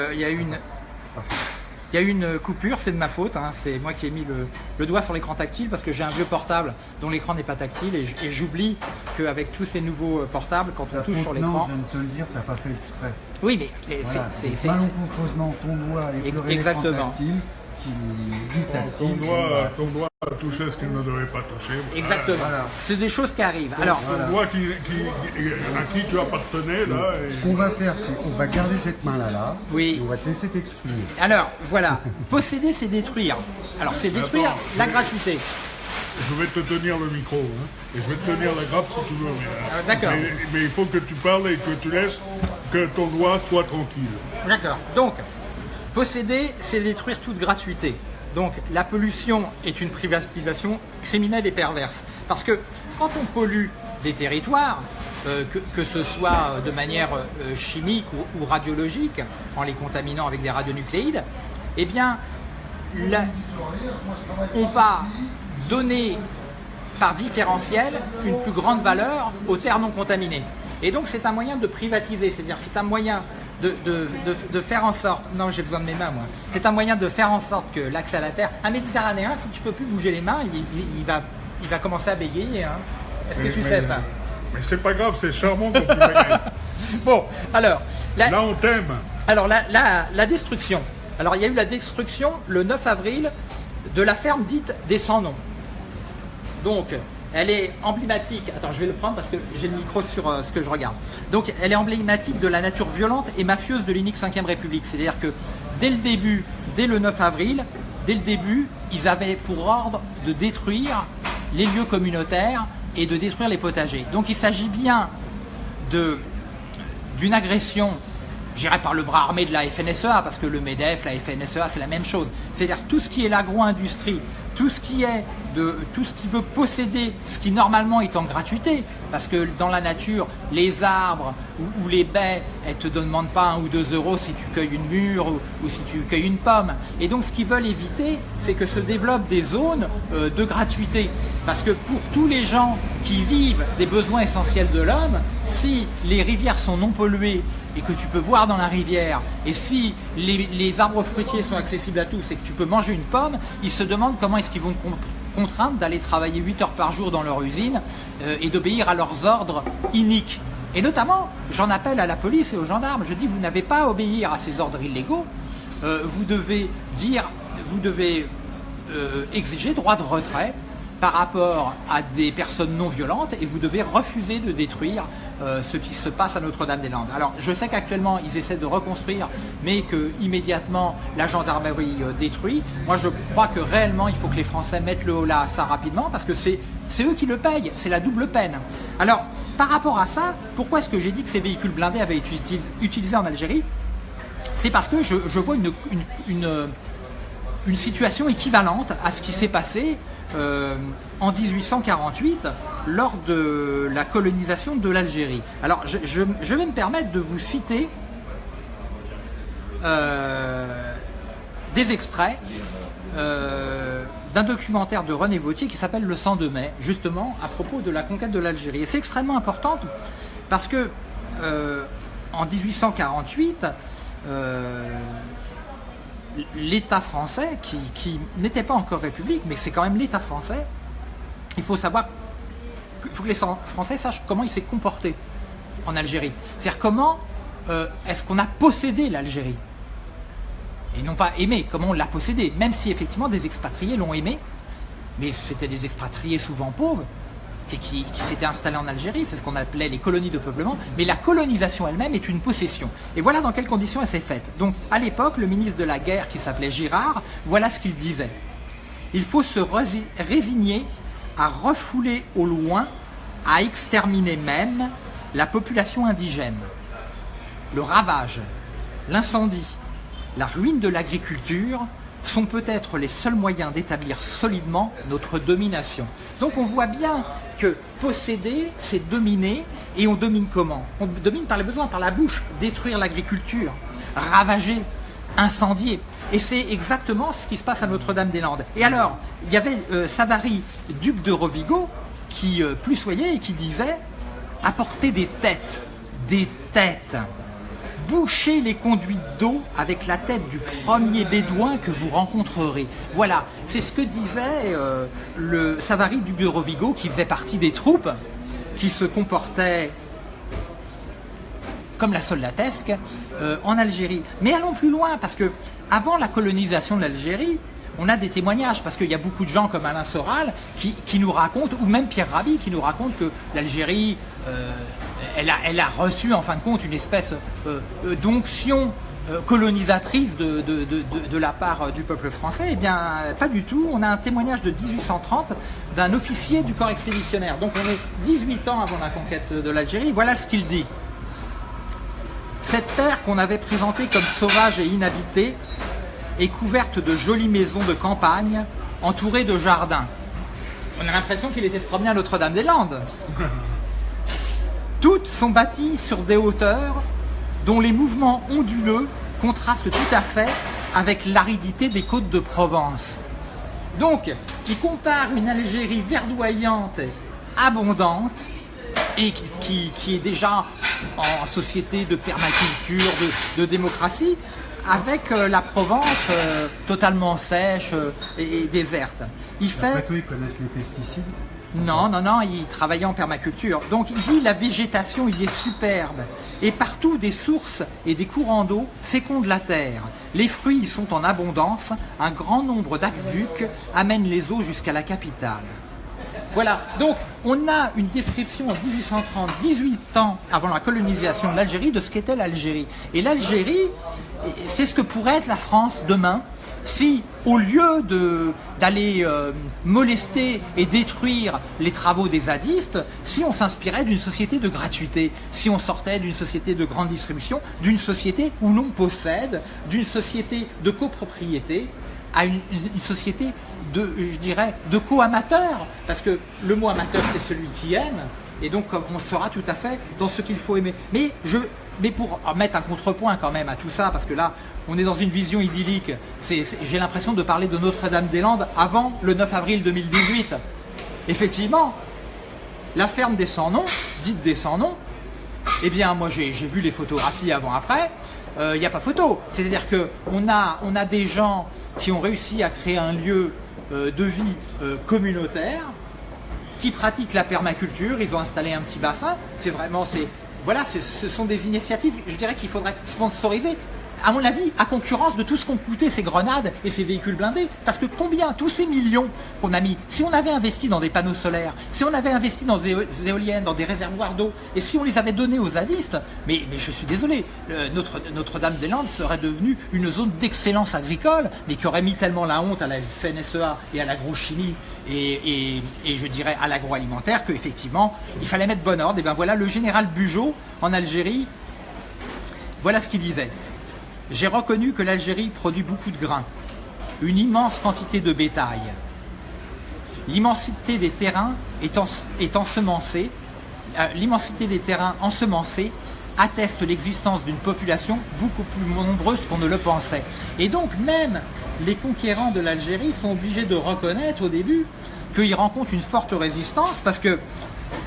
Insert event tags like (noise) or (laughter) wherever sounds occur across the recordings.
Euh, Il y a une... Il y a eu une coupure, c'est de ma faute, hein. c'est moi qui ai mis le, le doigt sur l'écran tactile parce que j'ai un vieux portable dont l'écran n'est pas tactile et, et j'oublie qu'avec tous ces nouveaux euh, portables, quand on touche faute, sur non, l'écran... je viens de te le dire, t'as pas fait exprès. Oui, mais, mais Voilà. c'est- Malencontreusement, ton doigt l'écran exactement. tactile, qui Ton doigt, ton doigt a touché ce qu'il ne devait pas toucher. Exactement. Voilà. C'est des choses qui arrivent. Alors, Ton doigt qui, qui- à qui tu appartenais, là, et- Ce qu'on va faire, c'est qu'on va garder cette main-là, là, Oui. et on va te laisser t'exprimer. alors, voilà. Posséder, c'est détruire. Alors, c'est détruire Attends, la gratuité. je vais te tenir le micro. hein, et je vais te tenir la grappe si tu veux. Mais, Ah, d'accord. Mais, mais il faut que tu parles et que tu laisses que ton doigt soit tranquille. D'accord. Donc, posséder, c'est détruire toute gratuité. Donc, la pollution est une privatisation criminelle et perverse. Parce que quand on pollue des territoires, euh, que, ce soit de manière euh, chimique ou, radiologique, en les contaminant avec des radionucléides, eh bien, on va donner par différentiel une plus grande valeur aux terres non contaminées. Et donc c'est un moyen de privatiser, c'est-à-dire c'est un moyen de, de- de- de faire en sorte, non j'ai besoin de mes mains moi, c'est un moyen de faire en sorte que l'accès à la terre, un méditerranéen si tu peux plus bouger les mains, il, il- il va, il va commencer à bégayer. hein. Est-ce que tu mais- sais ça? Mais c'est pas grave, c'est charmant tu. (laughs) Bon, alors, la, Là, on t'aime. alors la, la- la destruction. Alors il y a eu la destruction le 9 avril de la ferme dite des sans noms. Donc elle est emblématique. Attends, je vais le prendre parce que j'ai le micro sur euh, ce que je regarde. Donc elle est emblématique de la nature violente et mafieuse de l'unique 5 République. C'est-à-dire que dès le début, dès le 9 avril, dès le début, ils avaient pour ordre de détruire les lieux communautaires et de détruire les potagers. Donc il s'agit bien d'une agression, j'irai par le bras armé de la FNSEA, parce que le MEDEF, la FNSEA, c'est la même chose. C'est-à-dire tout ce qui est l'agro-industrie, tout ce qui est de tout ce qui veut posséder ce qui normalement est en gratuité, parce que dans la nature, les arbres ou, les baies, elles te demandent pas un ou deux euros si tu cueilles une mûre ou, ou si tu cueilles une pomme. Et donc ce qu'ils veulent éviter, c'est que se développent des zones euh, de gratuité. Parce que pour tous les gens qui vivent des besoins essentiels de l'homme, si les rivières sont non polluées et que tu peux boire dans la rivière, et si les, les arbres fruitiers sont accessibles à tous et que tu peux manger une pomme, ils se demandent comment est-ce qu'ils vont te con- contraindre d'aller travailler 8 heures par jour dans leur usine euh, et d'obéir à leurs ordres iniques. Et notamment, j'en appelle à la police et aux gendarmes, je dis vous n'avez pas à obéir à ces ordres illégaux, Euh, vous devez dire, vous devez euh, exiger droit de retrait par rapport à des personnes non violentes et vous devez refuser de détruire euh, ce qui se passe à Notre-Dame-des-Landes. Alors je sais qu'actuellement ils essaient de reconstruire mais que immédiatement la gendarmerie euh, détruit. Moi je crois que réellement il faut que les Français mettent le haut là à ça rapidement parce que c'est eux qui le payent, c'est la double peine. Alors par rapport à ça, pourquoi est-ce que j'ai dit que ces véhicules blindés avaient été util- utilisés en Algérie? C'est parce que je, vois une, une situation équivalente à ce qui s'est passé euh, en 1848 lors de la colonisation de l'Algérie. Alors je, vais me permettre de vous citer euh, des extraits euh, d'un documentaire de René Vautier qui s'appelle Le sang de mai, justement à propos de la conquête de l'Algérie. Et c'est extrêmement important parce que euh, en 1848, euh, l'État français, qui, qui n'était pas encore république, mais c'est quand même l'État français, il faut savoir, il faut que les Français sachent comment il s'est comporté en Algérie. C'est-à-dire comment euh, est-ce qu'on a possédé l'Algérie et non pas aimé, comment on l'a possédé, même si effectivement des expatriés l'ont aimé, mais c'était des expatriés souvent pauvres et qui, s'étaient installés en Algérie, c'est ce qu'on appelait les colonies de peuplement, mais la colonisation elle-même est une possession. Et voilà dans quelles conditions elle s'est faite. Donc à l'époque, le ministre de la guerre qui s'appelait Girard, voilà ce qu'il disait. Il faut se résigner à refouler au loin, à exterminer même la population indigène. Le ravage, l'incendie, la ruine de l'agriculture sont peut-être les seuls moyens d'établir solidement notre domination. Donc on voit bien que posséder, c'est dominer, et on domine comment? On domine par les besoins, par la bouche, détruire l'agriculture, ravager, incendier. Et c'est exactement ce qui se passe à Notre-Dame-des-Landes. Et alors, il y avait euh, Savary, duc de Rovigo, qui euh, plus soyait et qui disait apporter des têtes, des têtes. Bouchez les conduites d'eau avec la tête du premier bédouin que vous rencontrerez. Voilà, c'est ce que disait euh, le Savary du Bureau-Vigo qui faisait partie des troupes qui se comportaient comme la soldatesque euh, en Algérie. Mais allons plus loin, parce que avant la colonisation de l'Algérie, on a des témoignages, parce qu'il y a beaucoup de gens comme Alain Soral qui, nous racontent, ou même Pierre Rabhi qui nous raconte que l'Algérie, euh, elle, a, reçu en fin de compte une espèce euh, d'onction colonisatrice de, la part du peuple français. Eh bien, pas du tout. On a un témoignage de 1830 d'un officier du corps expéditionnaire. Donc on est 18 ans avant la conquête de l'Algérie. Voilà ce qu'il dit. Cette terre qu'on avait présentée comme sauvage et inhabitée est couverte de jolies maisons de campagne, entourées de jardins. On a l'impression qu'il était se promener à Notre-Dame-des-Landes. (laughs) Toutes sont bâties sur des hauteurs dont les mouvements onduleux contrastent tout à fait avec l'aridité des côtes de Provence. Donc, il compare une Algérie verdoyante, abondante, et qui, qui- qui est déjà en société de permaculture, de, de démocratie, avec euh, la Provence euh, totalement sèche euh, et, et déserte. Il fait tout, ils connaissent les pesticides. non, non, non, il travaillait en permaculture. Donc il dit la végétation, il est superbe. Et partout des sources et des courants d'eau fécondent la terre. Les fruits y sont en abondance. Un grand nombre d'aqueducs amènent les eaux jusqu'à la capitale. Voilà, donc on a une description en 1830, 18 ans avant la colonisation de l'Algérie, de ce qu'était l'Algérie. Et l'Algérie, c'est ce que pourrait être la France demain si, au lieu d'aller euh, molester et détruire les travaux des zadistes, si on s'inspirait d'une société de gratuité, si on sortait d'une société de grande distribution, d'une société où l'on possède, d'une société de copropriété, à une société de, je dirais, de co-amateurs, parce que le mot amateur, c'est celui qui aime, et donc on sera tout à fait dans ce qu'il faut aimer. Mais, je, mais pour mettre un contrepoint quand même à tout ça, parce que là, on est dans une vision idyllique, j'ai l'impression de parler de Notre-Dame-des-Landes avant le 9 avril 2018. Effectivement, la ferme des sans-noms, dite des sans-noms, eh bien, moi, j'ai vu les photographies avant-après. Il n'y a pas photo. C'est-à-dire que on a, on a des gens qui ont réussi à créer un lieu euh, de vie euh, communautaire, qui pratiquent la permaculture. Ils ont installé un petit bassin. C'est vraiment, voilà, ce sont des initiatives. Je dirais qu'il faudrait sponsoriser. À mon avis, à concurrence de tout ce qu'ont coûté ces grenades et ces véhicules blindés. Parce que combien, tous ces millions qu'on a mis, si on avait investi dans des panneaux solaires, si on avait investi dans des éoliennes, dans des réservoirs d'eau, et si on les avait donnés aux zadistes, mais, je suis désolé, euh, notre, Notre-Dame-des-Landes serait devenue une zone d'excellence agricole, mais qui aurait mis tellement la honte à la FNSEA et à l'agrochimie et, et, et je dirais à l'agroalimentaire qu'effectivement, il fallait mettre bon ordre. Et bien voilà, le général Bugeaud en Algérie, voilà ce qu'il disait. J'ai reconnu que l'Algérie produit beaucoup de grains, une immense quantité de bétail. L'immensité des terrains euh, l'immensité des terrains ensemencés atteste l'existence d'une population beaucoup plus nombreuse qu'on ne le pensait. Et donc même les conquérants de l'Algérie sont obligés de reconnaître au début qu'ils rencontrent une forte résistance parce que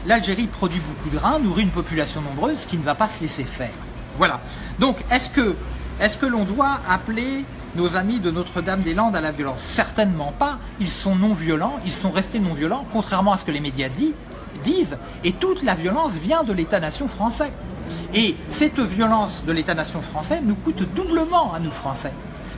l'Algérie produit beaucoup de grains, nourrit une population nombreuse qui ne va pas se laisser faire. Voilà. Donc est-ce que, est-ce que l'on doit appeler nos amis de Notre-Dame-des-Landes à la violence? Certainement pas. Ils sont non violents, ils sont restés non violents, contrairement à ce que les médias disent, et toute la violence vient de l'État-nation français. Et cette violence de l'État-nation français nous coûte doublement à nous Français.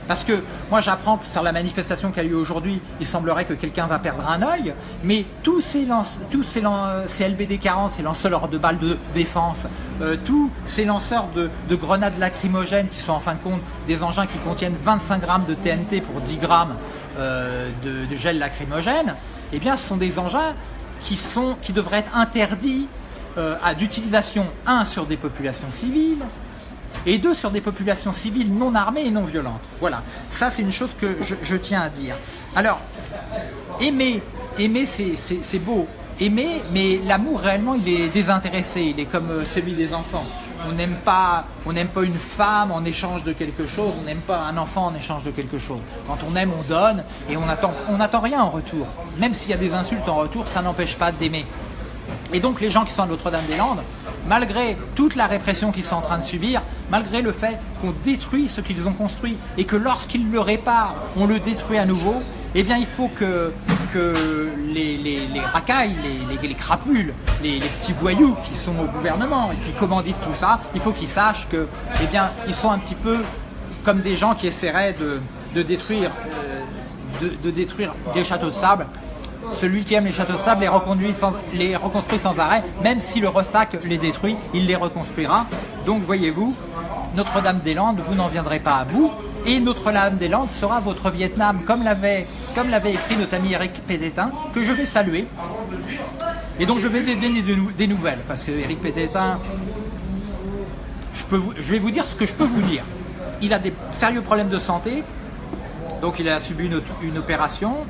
Parce que moi j'apprends sur la manifestation qui a lieu aujourd'hui, il semblerait que quelqu'un va perdre un œil, mais tous ces, lance, tous ces, lan- ces LBD-40, ces lanceurs de balles de défense, euh, tous ces lanceurs de, de grenades lacrymogènes qui sont en fin de compte des engins qui contiennent 25 grammes de TNT pour 10 grammes euh, de, gel lacrymogène, eh bien ce sont des engins qui devraient être interdits euh, à d'utilisation, un, sur des populations civiles, et deux, sur des populations civiles non armées et non violentes. Voilà, ça c'est une chose que je, tiens à dire. Alors, aimer, aimer c'est- beau, aimer, mais l'amour réellement il est désintéressé, il est comme euh, celui des enfants. On n'aime pas, pas une femme en échange de quelque chose, on n'aime pas un enfant en échange de quelque chose. Quand on aime, on donne et on attend, on n'attend rien en retour. Même s'il y a des insultes en retour, ça n'empêche pas d'aimer. Et donc les gens qui sont à Notre-Dame-des-Landes, malgré toute la répression qu'ils sont en train de subir, malgré le fait qu'on détruit ce qu'ils ont construit et que lorsqu'ils le réparent, on le détruit à nouveau, eh bien il faut que, les, les, les racailles, les, les, les crapules, les, petits voyous qui sont au gouvernement et qui commanditent tout ça, il faut qu'ils sachent que, eh ils sont un petit peu comme des gens qui essaieraient de, euh, détruire des châteaux de sable celui qui aime les châteaux de sable les, reconduit reconstruit sans arrêt, même si le ressac les détruit, il les reconstruira. Donc voyez-vous, Notre-Dame-des-Landes, vous n'en viendrez pas à bout, et Notre-Dame-des-Landes sera votre Vietnam, comme l'avait écrit notre ami Eric Pététin, que je vais saluer. Et donc je vais donner des, nouvelles, parce que Eric je, vous, vais vous dire ce que je peux vous dire. Il a des sérieux problèmes de santé, donc il a subi une opération,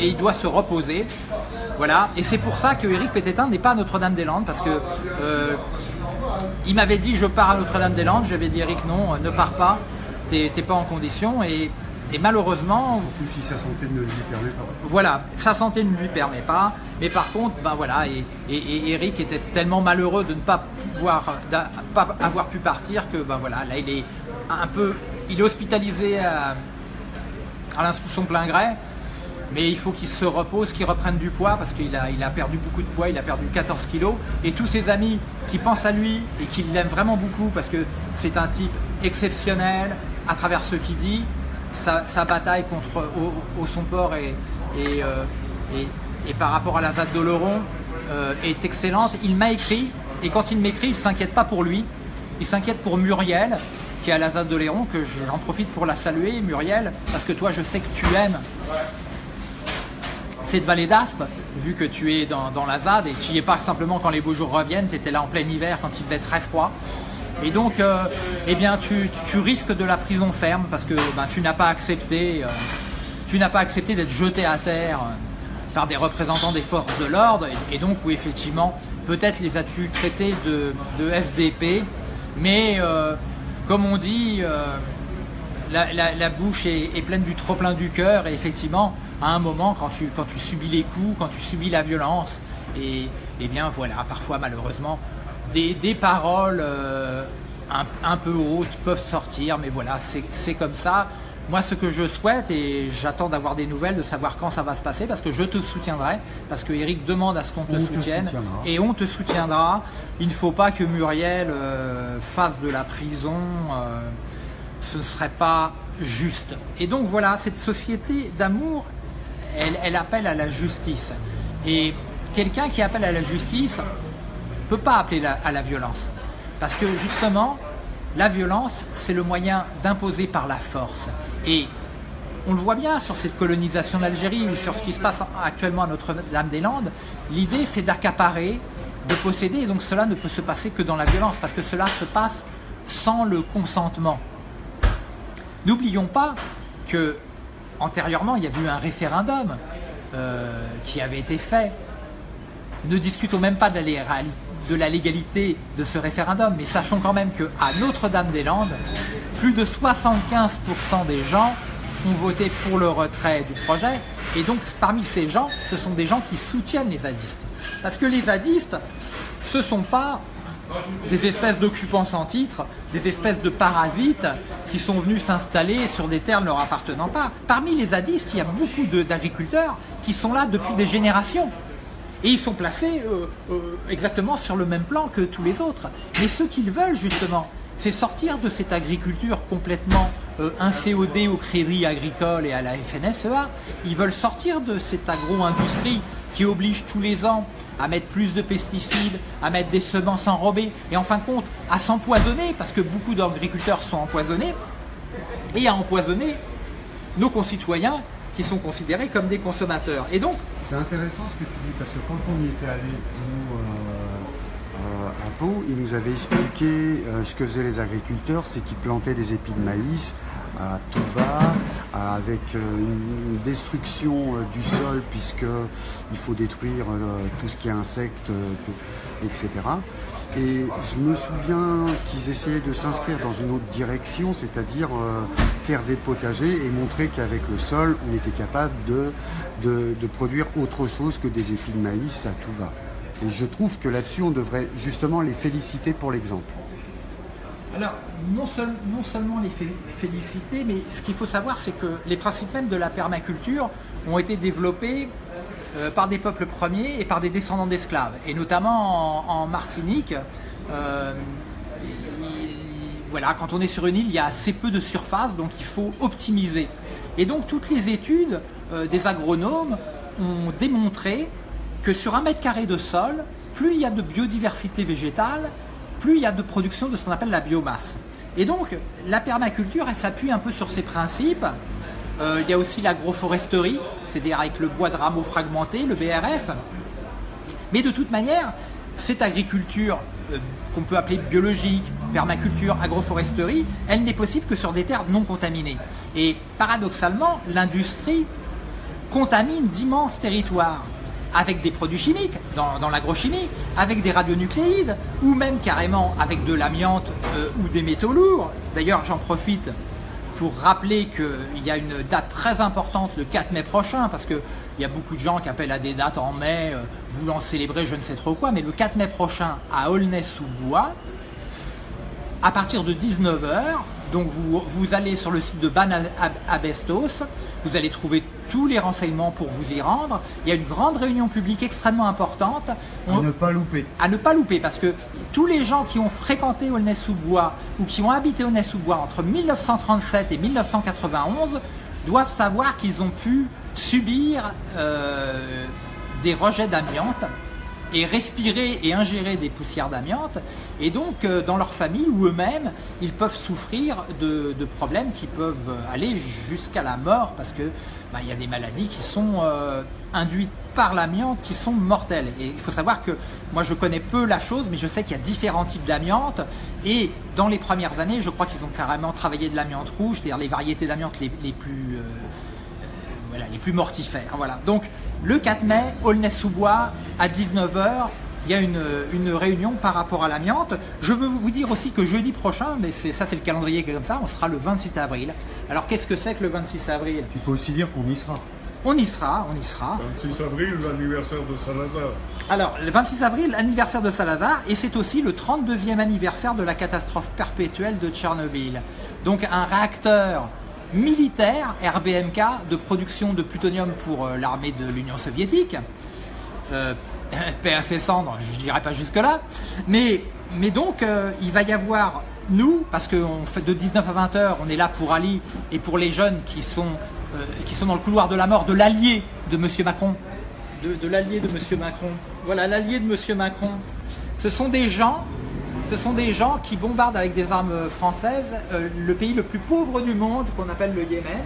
et il doit se reposer. Voilà, et c'est pour ça que Eric Pététin n'est pas à Notre-Dame-des-Landes parce que euh, il m'avait dit je pars à Notre-Dame-des-Landes, j'avais dit Eric non, ne pars pas, t'es pas en condition. Et, et malheureusement. Surtout si sa santé ne lui permet pas. Voilà, sa santé ne lui permet pas, mais par contre, ben voilà, et, et, et Eric était tellement malheureux de ne pas pouvoir, pas avoir pu partir que ben voilà, là il est un peu, il est hospitalisé à, à son plein gré mais il faut qu'il se repose, qu'il reprenne du poids parce qu'il a, il a perdu beaucoup de poids, il a perdu 14 kilos. Et tous ses amis qui pensent à lui et qui l'aiment vraiment beaucoup parce que c'est un type exceptionnel à travers ce qu'il dit, sa, sa, bataille contre au, son port et, et, euh, et, et, par rapport à la ZAD d'Oloron euh, est excellente. Il m'a écrit et quand il m'écrit, il ne s'inquiète pas pour lui, il s'inquiète pour Muriel qui est à la ZAD d'Oléron, que j'en profite pour la saluer, Muriel, parce que toi je sais que tu aimes cette vallée d'Aspe, vu que tu es dans, dans la ZAD et tu n'y es pas simplement quand les beaux jours reviennent, tu étais là en plein hiver quand il faisait très froid. Et donc, euh, eh bien, tu, tu, risques de la prison ferme parce que ben, tu n'as pas accepté, euh, tu n'as pas accepté d'être jeté à terre euh, par des représentants des forces de l'ordre. Et, donc, où effectivement, peut-être les as-tu traités de, FDP, mais comme on dit, la, la, bouche est, est pleine du trop plein du cœur et effectivement, à un moment quand tu, quand tu subis les coups, quand tu subis la violence. Et, et eh bien voilà, parfois malheureusement, des, des paroles euh, un, un, peu hautes peuvent sortir, mais voilà, c'est comme ça. Moi, ce que je souhaite, et j'attends d'avoir des nouvelles, de savoir quand ça va se passer, parce que je te soutiendrai, parce que Eric demande à ce qu'on te on soutienne, te et on te soutiendra. Il ne faut pas que Muriel euh, fasse de la prison, euh, ce ne serait pas juste. Et donc voilà, cette société d'amour, elle, elle, appelle à la justice. Et quelqu'un qui appelle à la justice ne peut pas appeler à la violence. Parce que justement, la violence, c'est le moyen d'imposer par la force. Et on le voit bien sur cette colonisation d'Algérie ou sur ce qui se passe actuellement à Notre-Dame-des-Landes. L'idée, c'est d'accaparer, de posséder, et donc cela ne peut se passer que dans la violence, parce que cela se passe sans le consentement. N'oublions pas que antérieurement, il y a eu un référendum euh, qui avait été fait. Ne discutons même pas de la, légalité de ce référendum, mais sachons quand même qu'à Notre-Dame-des-Landes, plus de 75% des gens ont voté pour le retrait du projet, et donc parmi ces gens, ce sont des gens qui soutiennent les zadistes. Parce que les zadistes, ce ne sont pas des espèces d'occupants sans titre, des espèces de parasites qui sont venus s'installer sur des terres ne leur appartenant pas. Parmi les zadistes, il y a beaucoup d'agriculteurs qui sont là depuis des générations. Et ils sont placés euh, euh, exactement sur le même plan que tous les autres. Mais ce qu'ils veulent justement, c'est sortir de cette agriculture complètement euh, inféodée au crédit agricole et à la FNSEA. Ils veulent sortir de cette agro-industrie qui oblige tous les ans à mettre plus de pesticides, à mettre des semences enrobées et en fin de compte à s'empoisonner parce que beaucoup d'agriculteurs sont empoisonnés et à empoisonner nos concitoyens qui sont considérés comme des consommateurs. Et donc, c'est intéressant ce que tu dis parce que quand on y était allé nous euh, à Pau, il nous avait expliqué euh, ce que faisaient les agriculteurs, c'est qu'ils plantaient des épis de maïs à tout va, avec euh, une destruction du sol puisque il faut détruire tout ce qui est insectes, etc. Et je me souviens qu'ils essayaient de s'inscrire dans une autre direction, c'est-à-dire euh, faire des potagers et montrer qu'avec le sol, on était capable de, de, de, produire autre chose que des épis de maïs à tout va. Et je trouve que là-dessus, on devrait justement les féliciter pour l'exemple. Alors, non, seulement les féliciter, mais ce qu'il faut savoir, c'est que les principes même de la permaculture ont été développés euh, par des peuples premiers et par des descendants d'esclaves. Et notamment en, Martinique, euh, voilà, quand on est sur une île, il y a assez peu de surface, donc il faut optimiser. Et donc toutes les études euh, des agronomes ont démontré que sur un mètre carré de sol, plus il y a de biodiversité végétale, plus il y a de production de ce qu'on appelle la biomasse. Et donc la permaculture, elle s'appuie un peu sur ces principes. Euh, il y a aussi l'agroforesterie, c'est-à-dire avec le bois de rameaux fragmenté, le BRF. Mais de toute manière, cette agriculture euh, qu'on peut appeler biologique, permaculture, agroforesterie, elle n'est possible que sur des terres non contaminées. Et paradoxalement, l'industrie contamine d'immenses territoires avec des produits chimiques, dans, l'agrochimie, avec des radionucléides, ou même carrément avec de l'amiante euh, ou des métaux lourds. D'ailleurs, j'en profite pour rappeler qu'il y a une date très importante le 4 mai prochain, parce qu'il y a beaucoup de gens qui appellent à des dates en mai, euh, voulant célébrer je ne sais trop quoi, mais le 4 mai prochain à Aulnay-sous-Bois, à partir de 19h, donc vous, vous, allez sur le site de Ban Abestos, vous allez trouver tous les renseignements pour vous y rendre. Il y a une grande réunion publique extrêmement importante. à ne pas louper. À ne pas louper, parce que tous les gens qui ont fréquenté Aulnay-sous-Bois ou qui ont habité Aulnay-sous-Bois entre 1937 et 1991 doivent savoir qu'ils ont pu subir euh, des rejets d'amiante et respirer et ingérer des poussières d'amiante. Et donc, euh, dans leur famille ou eux-mêmes, ils peuvent souffrir de, problèmes qui peuvent aller jusqu'à la mort parce que bah, il y a des maladies qui sont euh, induites par l'amiante qui sont mortelles. Et il faut savoir que moi je connais peu la chose, mais je sais qu'il y a différents types d'amiante. Et dans les premières années, je crois qu'ils ont carrément travaillé de l'amiante rouge, c'est-à-dire les variétés d'amiante les, plus... Euh, les plus mortifères. Voilà. Donc le 4 mai, Aulnay-sous-Bois, à 19h, il y a une, réunion par rapport à l'amiante. Je veux vous dire aussi que jeudi prochain, mais ça c'est le calendrier qui est comme ça, on sera le 26 avril. Alors qu'est-ce que c'est que le 26 avril? Tu peux aussi dire qu'on y sera. On y sera, on y sera. 26 avril, l'anniversaire de Salazar. Alors, le 26 avril, l'anniversaire de Salazar, et c'est aussi le 32e anniversaire de la catastrophe perpétuelle de Tchernobyl. Donc un réacteur militaire, RBMK, de production de plutonium pour euh, l'armée de l'Union soviétique. Euh, (laughs) paix cendres, je dirais pas jusque-là. Mais, mais donc, euh, il va y avoir, nous, parce qu'on fait de 19 à 20 heures, on est là pour Ali et pour les jeunes qui sont, qui sont dans le couloir de la mort de l'allié de M. Macron. De, de l'allié de M. Macron. Voilà, l'allié de M. Macron. Ce sont des gens ce sont des gens qui bombardent avec des armes françaises euh, le pays le plus pauvre du monde, qu'on appelle le Yémen,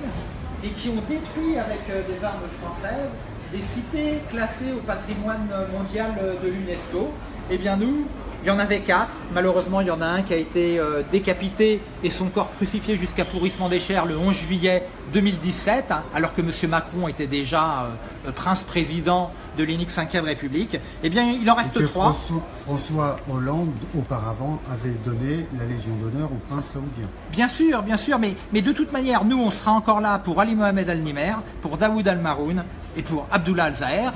et qui ont détruit avec euh, des armes françaises des cités classées au patrimoine mondial euh, de l'UNESCO. Eh bien nous, il y en avait quatre. Malheureusement, il y en a un qui a été euh, décapité et son corps crucifié jusqu'à pourrissement des chairs le 11 juillet 2017, hein, alors que M. Macron était déjà euh, prince-président de l'unique 5e République. Eh bien, il en reste trois. François, Hollande, auparavant, avait donné la Légion d'honneur au prince saoudien. Bien sûr, bien sûr, mais, mais de toute manière, nous, on sera encore là pour Ali Mohamed Al-Nimer, pour Daoud Al-Maroun et pour Abdullah Al-Zahir.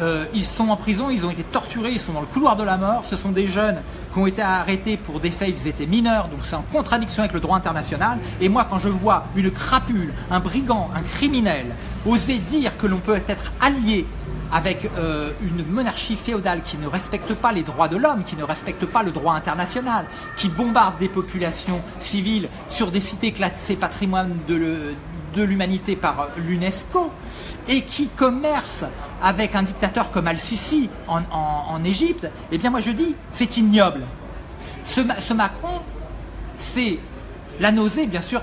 Euh, ils sont en prison, ils ont été torturés, ils sont dans le couloir de la mort. Ce sont des jeunes qui ont été arrêtés pour des faits, ils étaient mineurs, donc c'est en contradiction avec le droit international. Et moi, quand je vois une crapule, un brigand, un criminel, oser dire que l'on peut être allié avec euh, une monarchie féodale qui ne respecte pas les droits de l'homme, qui ne respecte pas le droit international, qui bombarde des populations civiles sur des cités classées patrimoine de, de l'humanité par l'UNESCO et qui commerce avec un dictateur comme Al-Sisi en, Égypte, eh bien moi je dis, c'est ignoble. Ce, Macron, c'est la nausée, bien sûr,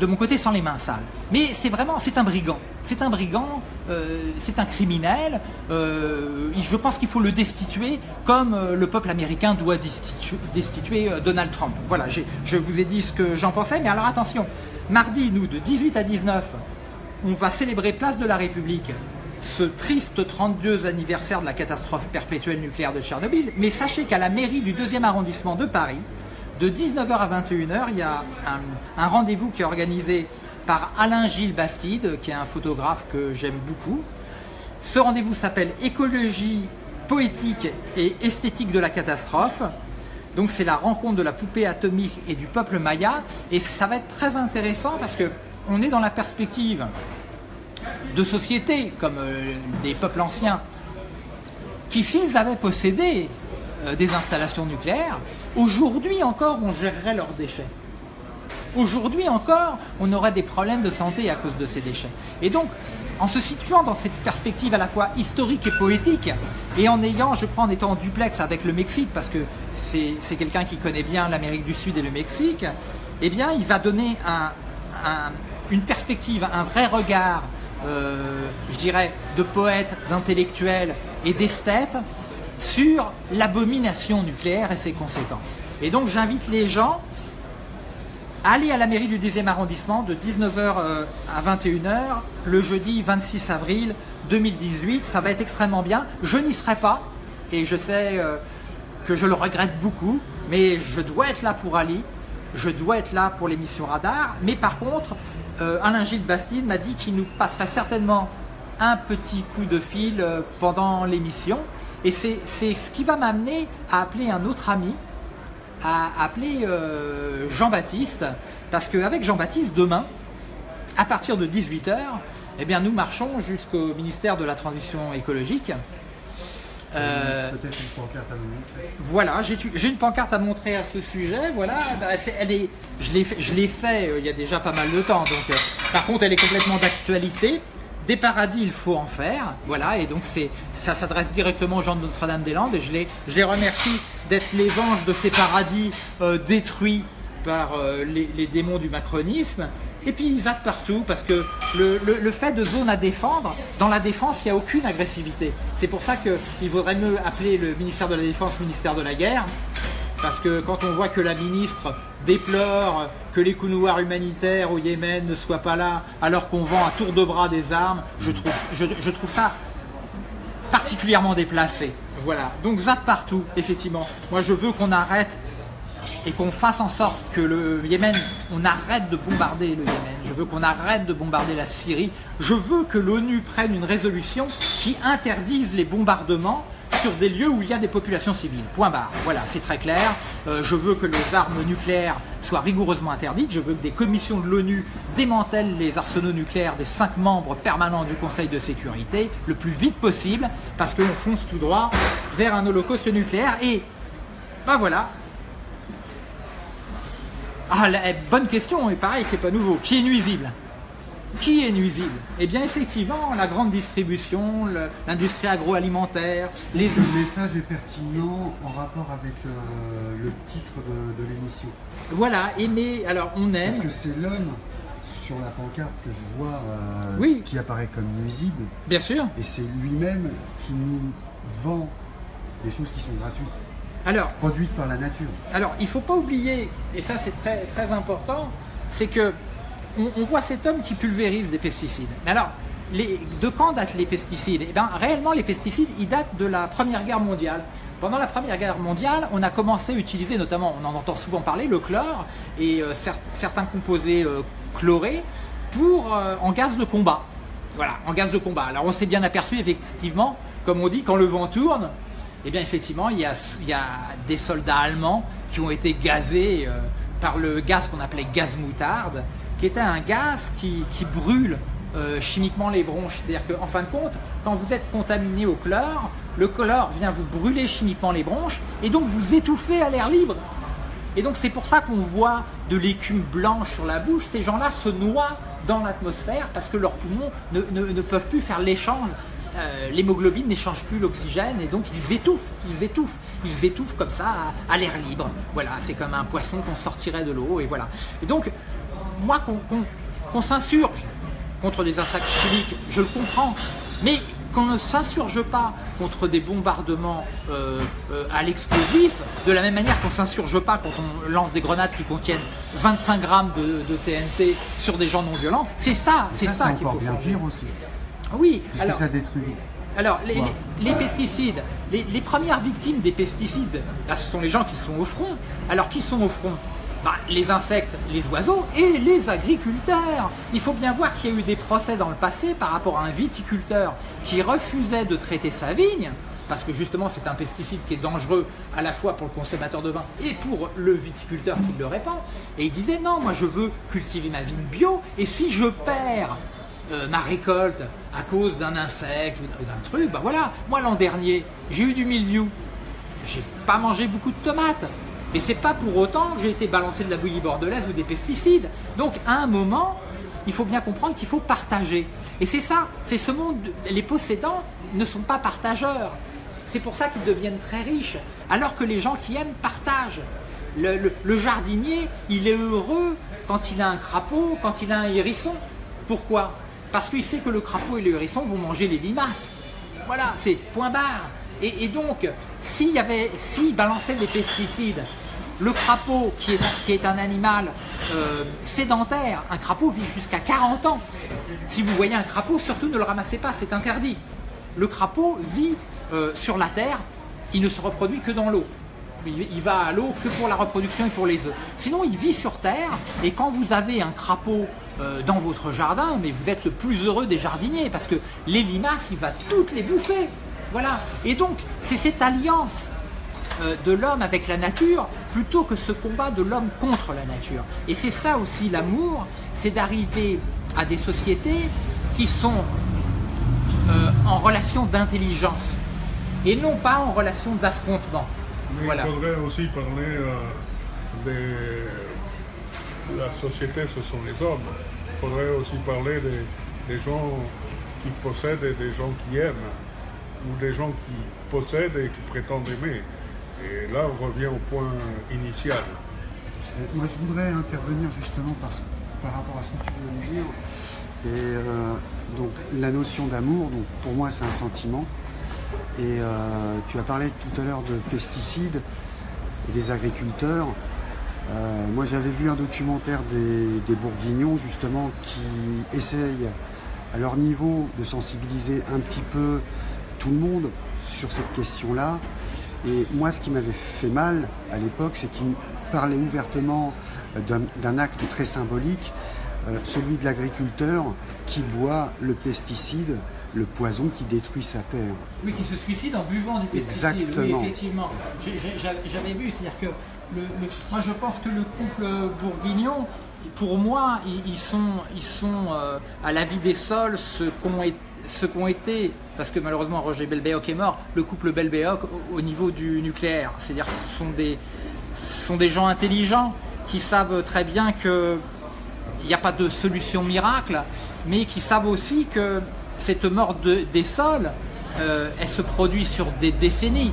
de mon côté sans les mains sales. Mais c'est vraiment, c'est un brigand. C'est un brigand, euh, c'est un criminel. Euh, je pense qu'il faut le destituer comme euh, le peuple américain doit destituer Donald Trump. Voilà, je vous ai dit ce que j'en pensais, mais alors attention, Mardi, nous, de 18 à 19, on va célébrer Place de la République ce triste 32 anniversaire de la catastrophe perpétuelle nucléaire de Tchernobyl. Mais sachez qu'à la mairie du 2e arrondissement de Paris, de 19h à 21h, il y a un, rendez-vous qui est organisé par Alain Gilles Bastide, qui est un photographe que j'aime beaucoup. Ce rendez-vous s'appelle Écologie poétique et esthétique de la catastrophe. Donc c'est la rencontre de la poupée atomique et du peuple maya. Et ça va être très intéressant parce que on est dans la perspective de sociétés comme euh, des peuples anciens qui, s'ils avaient possédé euh, des installations nucléaires, aujourd'hui encore on gérerait leurs déchets. Aujourd'hui encore, on aurait des problèmes de santé à cause de ces déchets. Et donc, en se situant dans cette perspective à la fois historique et poétique, et en ayant, je crois, en étant en duplex avec le Mexique, parce que c'est quelqu'un qui connaît bien l'Amérique du Sud et le Mexique, eh bien, il va donner une perspective, un vrai regard, euh, je dirais, de poète, d'intellectuel et d'esthète sur l'abomination nucléaire et ses conséquences. Et donc, j'invite les gens Allez à la mairie du 10e arrondissement de 19h euh, à 21h le jeudi 26 avril 2018. Ça va être extrêmement bien. Je n'y serai pas et je sais euh, que je le regrette beaucoup, mais je dois être là pour Ali. Je dois être là pour l'émission Radar. Mais par contre, euh, Alain Gilles Bastide m'a dit qu'il nous passerait certainement un petit coup de fil pendant l'émission. Et c'est ce qui va m'amener à appeler un autre ami à appeler euh, Jean-Baptiste, parce qu'avec Jean-Baptiste, demain, à partir de 18h, eh bien, nous marchons jusqu'au ministère de la Transition écologique. Euh, Peut-être une pancarte à montrer. Voilà, j'ai une pancarte à montrer à ce sujet. Voilà, bah, elle est, je l'ai fait, fait euh, il y a déjà pas mal de temps. Donc, par contre, elle est complètement d'actualité. Des paradis, il faut en faire. Voilà, et donc ça s'adresse directement aux gens de Notre-Dame-des-Landes. Et je les, je les remercie d'être les anges de ces paradis euh, détruits par euh, les, démons du macronisme. Et puis ils zappent partout parce que le, le, fait de zone à défendre, dans la défense, il n'y a aucune agressivité. C'est pour ça qu'il vaudrait mieux appeler le ministère de la Défense ministère de la guerre. Parce que quand on voit que la ministre déplore que les coups noirs humanitaires au Yémen ne soient pas là, alors qu'on vend à tour de bras des armes, je, trouve ça particulièrement déplacé. Voilà, donc zap partout, effectivement. Moi, je veux qu'on arrête et qu'on fasse en sorte que le Yémen, on arrête de bombarder le Yémen. Je veux qu'on arrête de bombarder la Syrie. Je veux que l'ONU prenne une résolution qui interdise les bombardements sur des lieux où il y a des populations civiles. Point barre. Voilà, c'est très clair. Euh, je veux que les armes nucléaires soient rigoureusement interdites. Je veux que des commissions de l'ONU démantèlent les arsenaux nucléaires des cinq membres permanents du Conseil de sécurité le plus vite possible parce qu'on fonce tout droit vers un holocauste nucléaire. Et ben voilà. Ah, eh, bonne question, et pareil, c'est pas nouveau. Qui est nuisible? Qui est nuisible Eh bien, effectivement, la grande distribution, l'industrie agroalimentaire, les... Le message est pertinent en rapport avec euh, le titre de, l'émission. Voilà, aimer, alors on aime... Parce que c'est l'homme sur la pancarte que je vois euh, qui apparaît comme nuisible. Bien sûr. Et c'est lui-même qui nous vend des choses qui sont gratuites. Alors, produites par la nature. Alors, il ne faut pas oublier, et ça c'est très, très important, c'est que on, voit cet homme qui pulvérise des pesticides. Mais alors, de quand datent les pesticides? Eh bien, réellement, les pesticides, ils datent de la Première Guerre mondiale. Pendant la Première Guerre mondiale, on a commencé à utiliser, notamment, on en entend souvent parler, le chlore et euh, certains composés euh, chlorés pour, euh, en gaz de combat. Voilà, en gaz de combat. Alors, on s'est bien aperçu, effectivement, comme on dit, quand le vent tourne, eh bien, effectivement, il y a des soldats allemands qui ont été gazés par le gaz qu'on appelait gaz moutarde qui était un gaz qui, brûle euh, chimiquement les bronches. C'est-à-dire qu'en fin de compte, quand vous êtes contaminé au chlore, le chlore vient vous brûler chimiquement les bronches et donc vous étouffez à l'air libre. Et donc c'est pour ça qu'on voit de l'écume blanche sur la bouche. Ces gens-là se noient dans l'atmosphère parce que leurs poumons ne, peuvent plus faire l'échange. Euh, l'hémoglobine n'échange plus l'oxygène et donc ils étouffent, ils étouffent, ils étouffent comme ça à, à l'air libre. Voilà, c'est comme un poisson qu'on sortirait de l'eau et voilà. Et donc moi, qu'on s'insurge contre des attaques chimiques, je le comprends, mais qu'on ne s'insurge pas contre des bombardements euh, euh, à l'explosif, de la même manière qu'on ne s'insurge pas quand on lance des grenades qui contiennent 25 grammes de, TNT sur des gens non violents. C'est ça, c'est ça, qu'il faut bien dire aussi. Oui, parce que ça détruit. Alors, les, pesticides, les, les, premières victimes des pesticides, là, ce sont les gens qui sont au front. Alors, qui sont au front? Bah, les insectes, les oiseaux et les agriculteurs. Il faut bien voir qu'il y a eu des procès dans le passé par rapport à un viticulteur qui refusait de traiter sa vigne parce que justement c'est un pesticide qui est dangereux à la fois pour le consommateur de vin et pour le viticulteur qui le répand. Et il disait non, moi je veux cultiver ma vigne bio, et si je perds euh, ma récolte à cause d'un insecte ou d'un truc, ben voilà, moi l'an dernier, j'ai eu du mildiou, j'ai pas mangé beaucoup de tomates, et c'est pas pour autant que j'ai été balancé de la bouillie bordelaise ou des pesticides. Donc à un moment, il faut bien comprendre qu'il faut partager. Et c'est ça, c'est ce monde, les possédants ne sont pas partageurs. C'est pour ça qu'ils deviennent très riches, alors que les gens qui aiment partagent. Le, jardinier, il est heureux quand il a un crapaud, quand il a un hérisson. Pourquoi? Parce qu'il sait que le crapaud et le hérisson vont manger les limaces. Voilà, c'est point barre. Et, donc, s'il balançait des pesticides le crapaud, qui est, un animal euh, sédentaire, un crapaud vit jusqu'à 40 ans. Si vous voyez un crapaud, surtout ne le ramassez pas, c'est interdit. Le crapaud vit euh, sur la terre, il ne se reproduit que dans l'eau. Il, va à l'eau que pour la reproduction et pour les œufs. Sinon, il vit sur terre, et quand vous avez un crapaud euh, dans votre jardin, mais vous êtes le plus heureux des jardiniers, parce que les limaces, il va toutes les bouffer. Voilà. Et donc, c'est cette alliance de l'homme avec la nature plutôt que ce combat de l'homme contre la nature. Et c'est ça aussi l'amour, c'est d'arriver à des sociétés qui sont euh, en relation d'intelligence et non pas en relation d'affrontement. Voilà. Il faudrait aussi parler euh, de la société, ce sont les hommes. Il faudrait aussi parler des, des gens qui possèdent et des gens qui aiment, ou des gens qui possèdent et qui prétendent aimer. Et là, on revient au point initial. Moi, je voudrais intervenir justement par rapport à ce que tu viens de dire. Et euh, donc, la notion d'amour, pour moi, c'est un sentiment. Et euh, tu as parlé tout à l'heure de pesticides et des agriculteurs. Euh, moi, j'avais vu un documentaire des, des, Bourguignons, justement, qui essayent à leur niveau de sensibiliser un petit peu tout le monde sur cette question-là. Et moi, ce qui m'avait fait mal à l'époque, c'est qu'il parlait ouvertement euh, d'un acte très symbolique, euh, celui de l'agriculteur qui boit le pesticide, le poison qui détruit sa terre. Oui, qui se suicide en buvant du pesticide. Exactement. Oui, effectivement. J'avais vu, c'est-à-dire que le, moi je pense que le couple bourguignon, pour moi, ils, sont, ils sont euh, à la vie des sols ce qu'ont été ce été, parce que malheureusement Roger Belbéoc est mort, le couple Belbéoc au, niveau du nucléaire. C'est-à-dire ce sont des, sont des gens intelligents qui savent très bien qu'il n'y a pas de solution miracle, mais qui savent aussi que cette mort des sols, euh, elle se produit sur des décennies.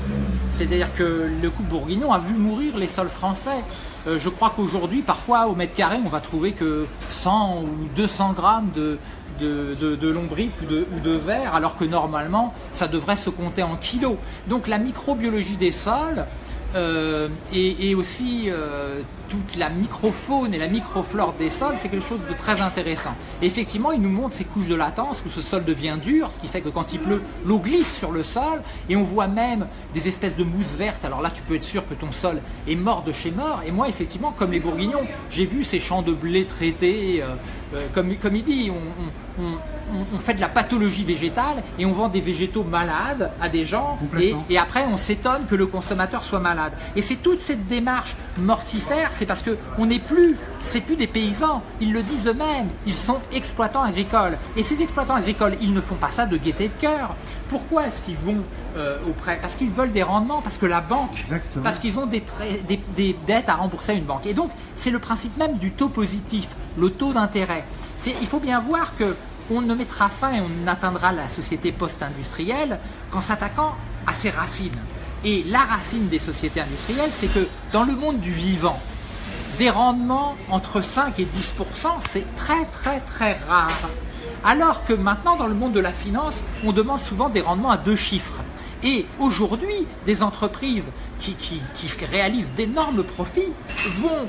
C'est-à-dire que le couple bourguignon a vu mourir les sols français. Euh, je crois qu'aujourd'hui, parfois, au mètre carré, on va trouver que 100 ou 200 grammes de, de, lombric ou de, ou de verre, alors que normalement, ça devrait se compter en kilos. Donc la microbiologie des sols euh, et, aussi euh, toute la microfaune et la microflore des sols, c'est quelque chose de très intéressant. Et effectivement, il nous montre ces couches de latence où ce sol devient dur, ce qui fait que quand il pleut, l'eau glisse sur le sol, et on voit même des espèces de mousse verte. Alors là, tu peux être sûr que ton sol est mort de chez mort. Et moi, effectivement, comme les bourguignons, j'ai vu ces champs de blé traités, euh, comme, comme il dit, on, on, fait de la pathologie végétale et on vend des végétaux malades à des gens et, et, après on s'étonne que le consommateur soit malade. Et c'est toute cette démarche mortifère, c'est parce que on n'est plus, c'est plus des paysans, ils le disent eux-mêmes, ils sont exploitants agricoles. Et ces exploitants agricoles, ils ne font pas ça de gaieté de cœur. Pourquoi est-ce qu'ils vont euh, auprès? Parce qu'ils veulent des rendements, parce que la banque, parce qu'ils ont des, des, des dettes à rembourser à une banque. Et donc c'est le principe même du taux positif, le taux d'intérêt. Il faut bien voir que on ne mettra fin et on atteindra la société post-industrielle qu'en s'attaquant à ses racines. Et la racine des sociétés industrielles, c'est que dans le monde du vivant, des rendements entre 5 et 10 c'est très très très rare. Alors que maintenant, dans le monde de la finance, on demande souvent des rendements à deux chiffres. Et aujourd'hui, des entreprises qui, qui réalisent d'énormes profits vont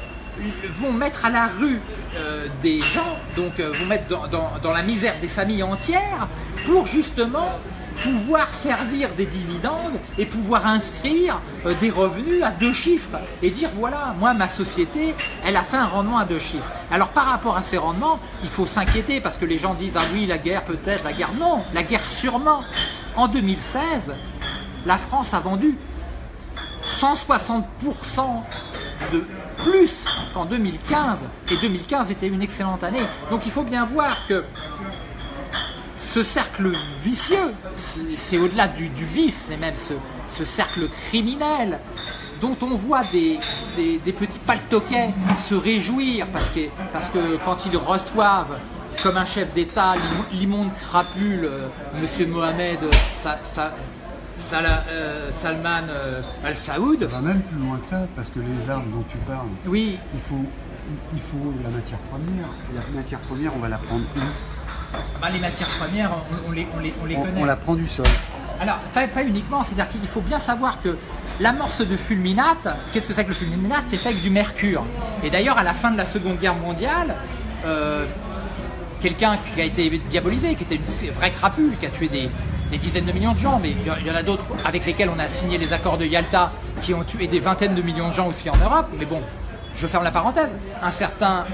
vont mettre à la rue euh, des gens, donc euh, vont mettre dans, la misère des familles entières pour justement pouvoir servir des dividendes et pouvoir inscrire euh, des revenus à deux chiffres et dire voilà, moi ma société, elle a fait un rendement à deux chiffres. Alors par rapport à ces rendements, il faut s'inquiéter parce que les gens disent ah oui la guerre peut-être, la guerre non, la guerre sûrement. En 2016, la France a vendu 160% de plus qu'en 2015. Et 2015 était une excellente année. Donc il faut bien voir que ce cercle vicieux, c'est au-delà du, vice, c'est même ce, cercle criminel dont on voit des, petits paltoquets se réjouir parce que, quand ils reçoivent comme un chef d'État l'immonde crapule, euh, M. Mohamed euh, Salman euh, Al-Saoud. Ça va même plus loin que ça, parce que les armes dont tu parles, oui. il, faut, il faut la matière première. La matière première, on va la prendre où? Bah, Les matières premières, on, les, on les, on les connaît. On la prend du sol. Alors, pas, uniquement, c'est-à-dire qu'il faut bien savoir que l'amorce de fulminate, qu'est-ce que c'est que le fulminate? C'est fait avec du mercure. Et d'ailleurs, à la fin de la Seconde Guerre mondiale, euh, quelqu'un qui a été diabolisé, qui était une vraie crapule, qui a tué des, dizaines de millions de gens, mais il y en a d'autres avec lesquels on a signé les accords de Yalta qui ont tué des vingtaines de millions de gens aussi en Europe. Mais bon, je ferme la parenthèse. Un certain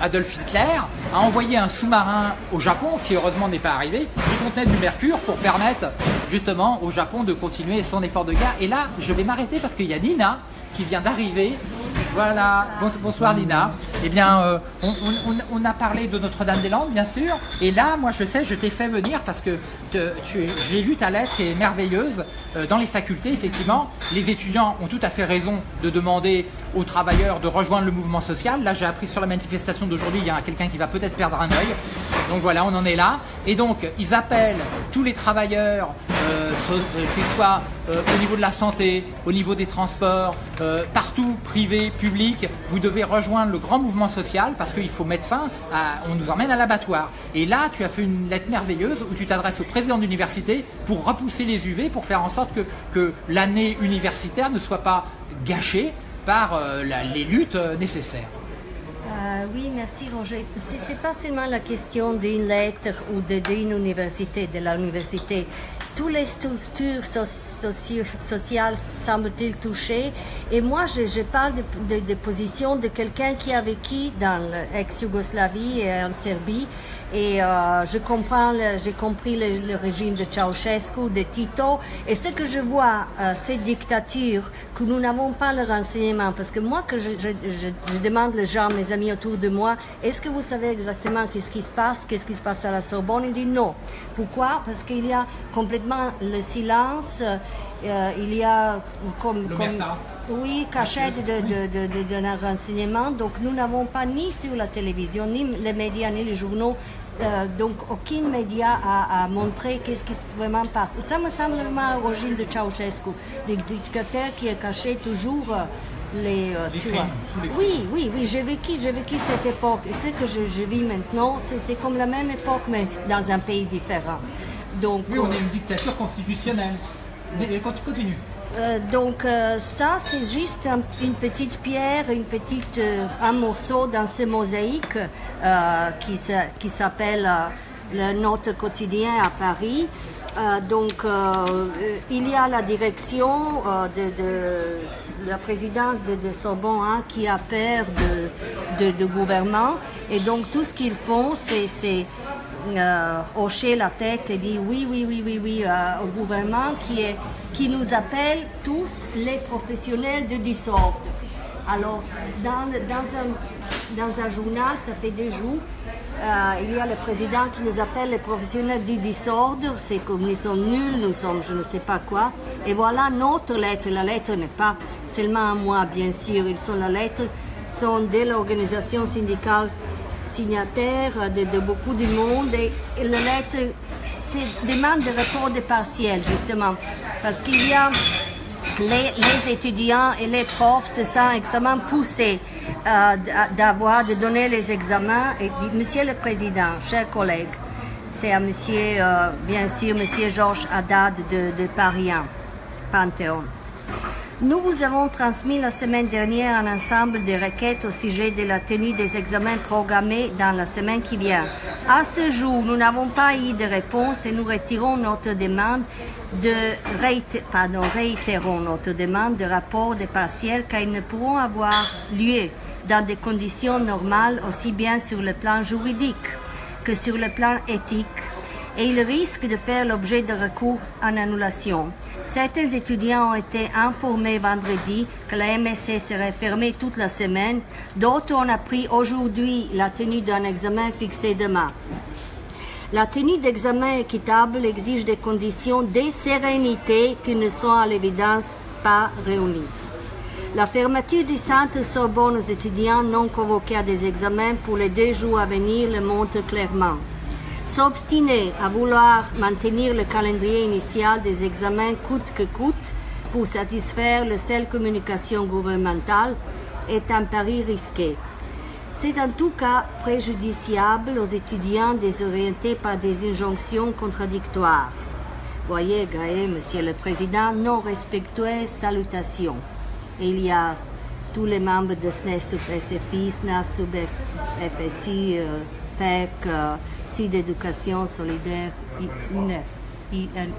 Adolf Hitler a envoyé un sous-marin au Japon, qui heureusement n'est pas arrivé, qui contenait du mercure pour permettre justement au Japon de continuer son effort de guerre. Et là, je vais m'arrêter parce qu'il y a Nina qui vient d'arriver voilà, bonsoir Nina. Eh bien, euh, on, a parlé de Notre-Dame-des-Landes, bien sûr. Et là, moi, je sais, je t'ai fait venir parce que j'ai lu ta lettre qui est merveilleuse. Euh, dans les facultés, effectivement, les étudiants ont tout à fait raison de demander aux travailleurs de rejoindre le mouvement social. Là, j'ai appris sur la manifestation d'aujourd'hui, il y a quelqu'un qui va peut-être perdre un œil. Donc voilà, on en est là. Et donc, ils appellent tous les travailleurs, euh, qu'ils soient au niveau de la santé, au niveau des transports, partout, privés, public, vous devez rejoindre le grand mouvement social parce qu'il faut mettre fin à... On nous emmène à l'abattoir. Et là, tu as fait une lettre merveilleuse où tu t'adresses au président d'université pour repousser les UV, pour faire en sorte que, l'année universitaire ne soit pas gâchée par euh, les luttes euh, nécessaires. Euh, oui, merci Roger. Ce n'est pas seulement la question d'une lettre ou d'une université, de l'université toutes les structures sociales semblent-ils touchées? Et moi, je, parle de, de, position de quelqu'un qui a vécu dans l'ex-Yougoslavie et en Serbie et euh, je comprends, j'ai compris le, régime de Ceausescu, de Tito, et ce que je vois, euh, ces dictatures, que nous n'avons pas le renseignement, parce que moi, que je, demande les gens, mes amis autour de moi, est-ce que vous savez exactement qu'est-ce qui se passe, qu'est-ce qui se passe à la Sorbonne? Ils disent non. Pourquoi? Parce qu'il y a complètement le silence, euh, il y a comme... comme oui, cachette de, de, de, de, renseignement. Donc nous n'avons pas ni sur la télévision, ni les médias, ni les journaux euh, donc aucun média a, montré qu'est-ce qui se vraiment passe. Et ça me semble vraiment à l'origine de Ceausescu, le dictateur qui a caché toujours euh, les, euh, Oui, oui, oui, j'ai vécu, j'ai vécu cette époque. Et ce que je, vis maintenant, c'est comme la même époque, mais dans un pays différent. Donc, oui, on est une dictature constitutionnelle. Mais continue. Euh, donc euh, ça, c'est juste une petite pierre, une petite, euh, un morceau dans ce mosaïque qui, qui s'appelle le Notre quotidien à Paris. donc il y a la direction de, la présidence de, de Sorbonne hein, qui a peur de, de, gouvernement et donc tout ce qu'ils font, c'est euh, hocher la tête et dire oui, oui, oui, oui, oui euh, au gouvernement qui, est, qui nous appelle tous les professionnels de désordre. Alors, dans, dans, un, dans un journal, ça fait des jours, euh, il y a le président qui nous appelle les professionnels du désordre, c'est comme nous sommes nuls, nous sommes je ne sais pas quoi. Et voilà notre lettre. La lettre n'est pas seulement à moi, bien sûr, ils sont la lettre, sont de l'organisation syndicale signataires de, beaucoup de monde et, la lettre demande de report de partiel justement parce qu'il y a les, étudiants et les profs se sentent extrêmement poussés euh, d'avoir, de donner les examens. Et Monsieur le Président, chers collègues, c'est à Monsieur, euh, bien sûr, Monsieur Georges Haddad de, Paris 1, Panthéon. Nous vous avons transmis la semaine dernière un ensemble de requêtes au sujet de la tenue des examens programmés dans la semaine qui vient. À ce jour, nous n'avons pas eu de réponse et nous retirons notre demande de réitérons notre demande de rapport des partiels car ils ne pourront avoir lieu dans des conditions normales aussi bien sur le plan juridique que sur le plan éthique et il risque de faire l'objet de recours en annulation. Certains étudiants ont été informés vendredi que la MSC serait fermée toute la semaine. D'autres ont appris aujourd'hui la tenue d'un examen fixé demain. La tenue d'examen équitable exige des conditions de sérénité qui ne sont à l'évidence pas réunies. La fermeture du centre Sorbonne aux étudiants non convoqués à des examens pour les deux jours à venir le montre clairement. S'obstiner à vouloir maintenir le calendrier initial des examens coûte que coûte pour satisfaire la seule communication gouvernementale est un pari risqué. C'est en tout cas préjudiciable aux étudiants désorientés par des injonctions contradictoires. Voyez, Gaël, Monsieur le Président, non respectueuse salutation. Et il y a tous les membres de SNES sub SFI, SNAS sub FSI, euh, PEC, euh, d'éducation solidaire, INF, INUF.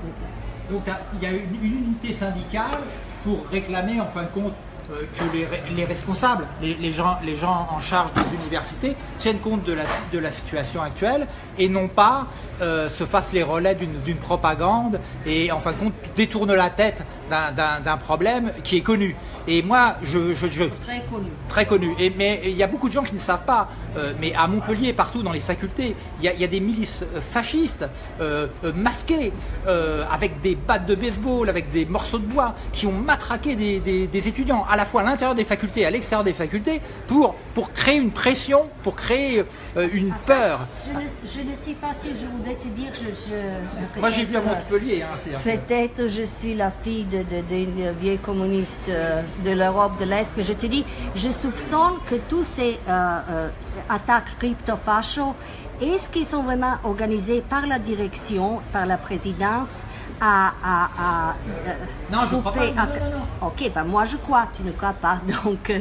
Donc il y a une, unité syndicale pour réclamer en fin de compte euh, que les, les responsables, les, gens, les gens en charge des universités tiennent compte de la, situation actuelle et non pas euh, se fassent les relais d'une propagande et en fin de compte détournent la tête d'un- problème qui est connu. Et moi, je, je, je, Très connu. très connu. Et, mais il y a beaucoup de gens qui ne savent pas. euh, mais à Montpellier, partout dans les facultés, il y y a des milices euh, fascistes euh, euh, masquées euh, avec des battes de baseball, avec des morceaux de bois, qui ont matraqué des, des- des étudiants à la fois à l'intérieur des facultés et à l'extérieur des facultés pour pour créer une pression, pour créer euh, une peur. Je ne, je ne sais pas si je voudrais te dire, je... je Moi, j'ai vu à Montpellier. Hein, Peut-être je suis la fille de, de, des vieux communistes euh, de l'Europe de l'Est, mais je te dis, je soupçonne que tous ces euh, attaques crypto-fachos, est-ce qu'ils sont vraiment organisés par la direction, par la présidence, à... à, à, euh, Non, je crois couper- pas. Non, non, non. Ok, ben moi je crois, tu ne crois pas, (laughs) donc euh,